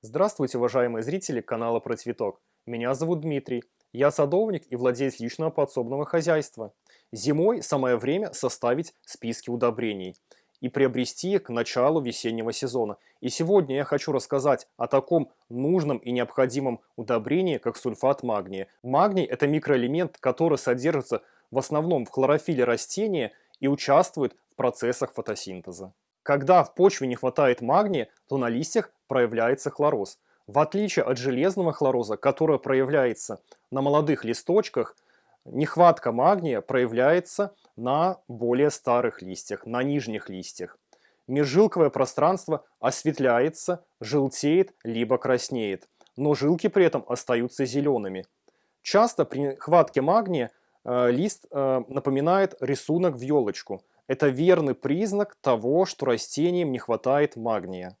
Здравствуйте, уважаемые зрители канала Про Цветок. Меня зовут Дмитрий. Я садовник и владелец личного подсобного хозяйства. Зимой самое время составить списки удобрений и приобрести их к началу весеннего сезона. И сегодня я хочу рассказать о таком нужном и необходимом удобрении, как сульфат магния. Магний – это микроэлемент, который содержится в основном в хлорофиле растения и участвует в процессах фотосинтеза. Когда в почве не хватает магния, то на листьях проявляется хлороз. В отличие от железного хлороза, который проявляется на молодых листочках, нехватка магния проявляется на более старых листьях, на нижних листьях. Межжилковое пространство осветляется, желтеет, либо краснеет, но жилки при этом остаются зелеными. Часто при нехватке магния э, лист э, напоминает рисунок в елочку – это верный признак того, что растениям не хватает магния.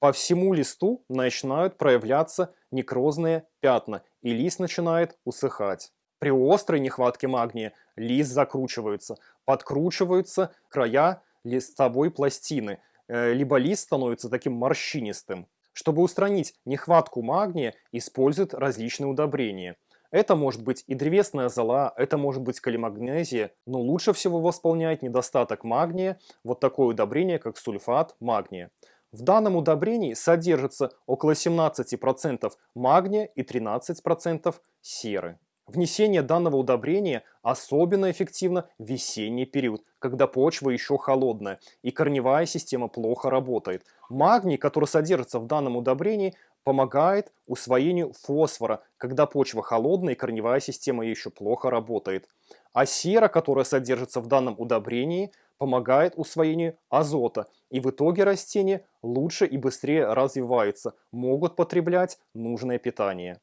По всему листу начинают проявляться некрозные пятна, и лист начинает усыхать. При острой нехватке магния лист закручивается, подкручиваются края листовой пластины, э, либо лист становится таким морщинистым. Чтобы устранить нехватку магния, используют различные удобрения – это может быть и древесная зола, это может быть калимагнезия, но лучше всего восполняет недостаток магния вот такое удобрение, как сульфат магния. В данном удобрении содержится около 17% магния и 13% серы. Внесение данного удобрения особенно эффективно в весенний период, когда почва еще холодная и корневая система плохо работает. Магний, который содержится в данном удобрении, помогает усвоению фосфора, когда почва холодная и корневая система еще плохо работает. А сера, которая содержится в данном удобрении, помогает усвоению азота, и в итоге растения лучше и быстрее развиваются, могут потреблять нужное питание.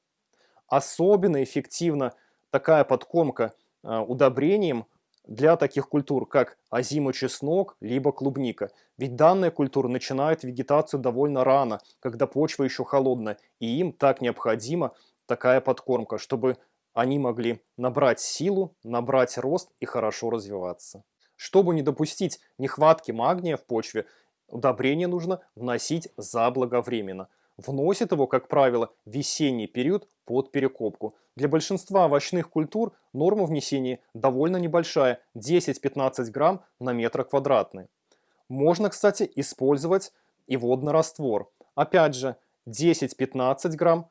Особенно эффективна такая подкормка э, удобрением для таких культур, как озимый-чеснок, либо клубника. Ведь данные культуры начинают вегетацию довольно рано, когда почва еще холодная, и им так необходима такая подкормка, чтобы они могли набрать силу, набрать рост и хорошо развиваться. Чтобы не допустить нехватки магния в почве, удобрение нужно вносить заблаговременно. Вносит его, как правило, весенний период под перекопку. Для большинства овощных культур норма внесения довольно небольшая – 10-15 грамм на метр квадратный. Можно, кстати, использовать и водный раствор. Опять же, 10-15 грамм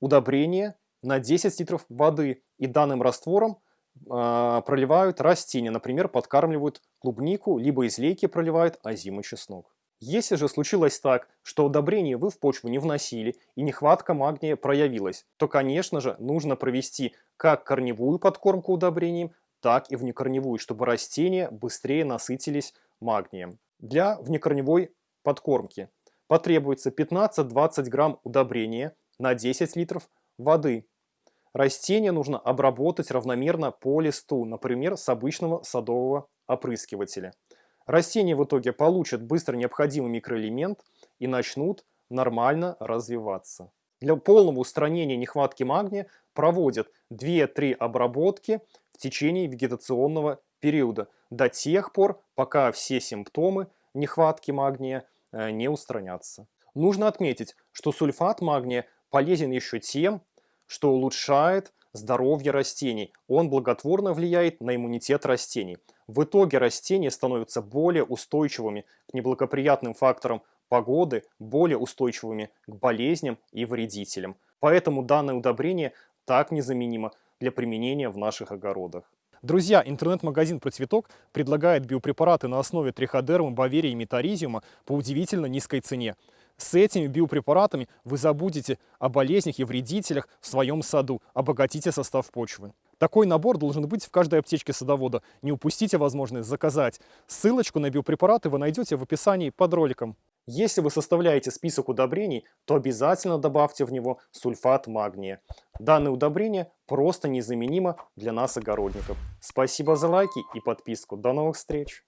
удобрения на 10 литров воды. И данным раствором э, проливают растения, например, подкармливают клубнику, либо из лейки проливают озимый чеснок. Если же случилось так, что удобрение вы в почву не вносили и нехватка магния проявилась, то, конечно же, нужно провести как корневую подкормку удобрением, так и внекорневую, чтобы растения быстрее насытились магнием. Для внекорневой подкормки потребуется 15-20 грамм удобрения на 10 литров воды. Растение нужно обработать равномерно по листу, например, с обычного садового опрыскивателя. Растения в итоге получат быстро необходимый микроэлемент и начнут нормально развиваться. Для полного устранения нехватки магния проводят 2-3 обработки в течение вегетационного периода до тех пор, пока все симптомы нехватки магния э, не устранятся. Нужно отметить, что сульфат магния полезен еще тем, что улучшает здоровье растений. Он благотворно влияет на иммунитет растений. В итоге растения становятся более устойчивыми к неблагоприятным факторам погоды, более устойчивыми к болезням и вредителям. Поэтому данное удобрение так незаменимо для применения в наших огородах. Друзья, интернет-магазин «Про цветок» предлагает биопрепараты на основе триходермы, баверии и метаризиума по удивительно низкой цене. С этими биопрепаратами вы забудете о болезнях и вредителях в своем саду, обогатите состав почвы. Такой набор должен быть в каждой аптечке садовода. Не упустите возможность заказать. Ссылочку на биопрепараты вы найдете в описании под роликом. Если вы составляете список удобрений, то обязательно добавьте в него сульфат магния. Данное удобрение просто незаменимо для нас, огородников. Спасибо за лайки и подписку. До новых встреч!